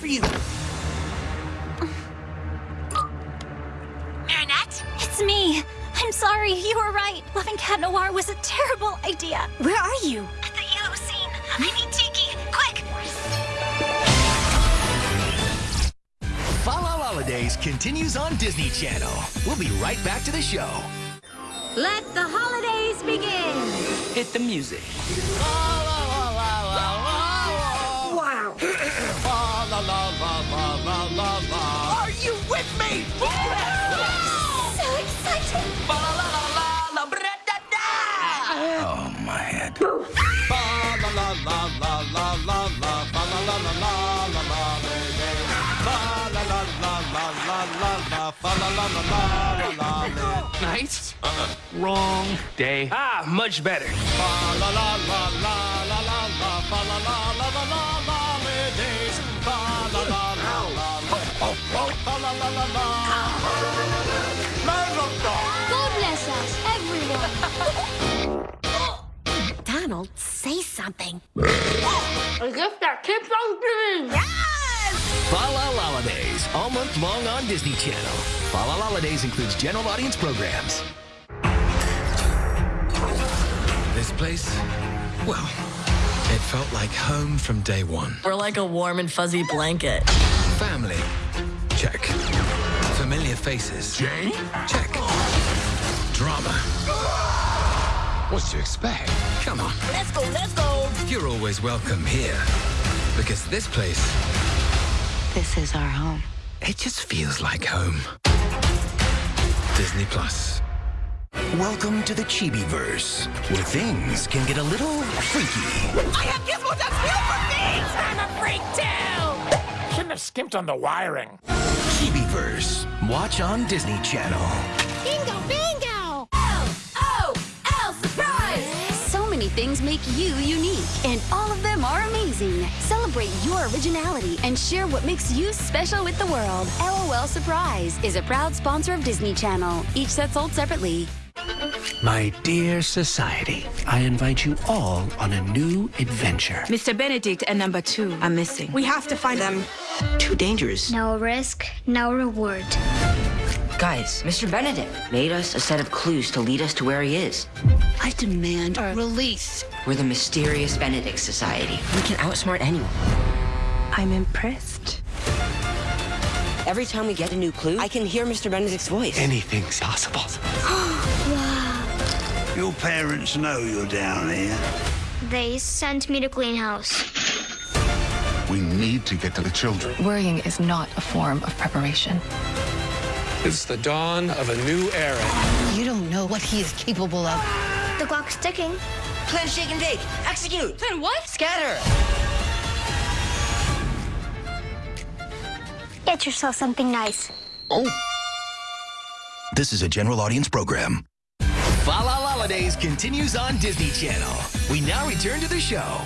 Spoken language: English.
for you. Annette? It's me. I'm sorry, you were right. Loving Cat Noir was a terrible idea. Where are you? At the yellow scene. I need Tikki. Quick! Fa La Holidays continues on Disney Channel. We'll be right back to the show. Let the holidays begin. Hit the music. Wow. Nice. Wrong day. Ah, much better. God Donald, say something. A gift that keeps on giving. Fa La Holidays, all month long on Disney Channel. Fa La Holidays includes general audience programs. This place, well, it felt like home from day one. Or like a warm and fuzzy blanket. Family, check. Familiar faces, Jane? check. Drama. What to expect? Come on, Let's go, let's go. you're always welcome here. Because this place, This is our home. it just feels like home. Disney Plus. Welcome to the Chibi-verse, where things can get a little freaky. I have gizmos that feel for me! I'm a freak too! Shouldn't have skimped on the wiring. Chibi-verse. Watch on Disney Channel. Bingo, bingo. Things make you unique, and all of them are amazing. Celebrate your originality and share what makes you special with the world. LOL Surprise is a proud sponsor of Disney Channel. Each set sold separately. My dear society, I invite you all on a new adventure. Mr. Benedict and number two are missing. We have to find them. Too dangerous. No risk, no reward. Guys, Mr. Benedict made us a set of clues to lead us to where he is. I demand a release. We're the Mysterious Benedict Society. We can outsmart anyone. I'm impressed. Every time we get a new clue, I can hear Mr. Benedict's voice. Anything's possible. wow. Your parents know you're down here. They sent me to clean house. We need to get to the children. Worrying is not a form of preparation. It's the dawn of a new era. You don't know what he is capable of. The clock's ticking. Plan, shake, and bake. Execute. Plan what? Scatter. Get yourself something nice. Oh. This is a general audience program. Fa La Holidays continues on Disney Channel. We now return to the show.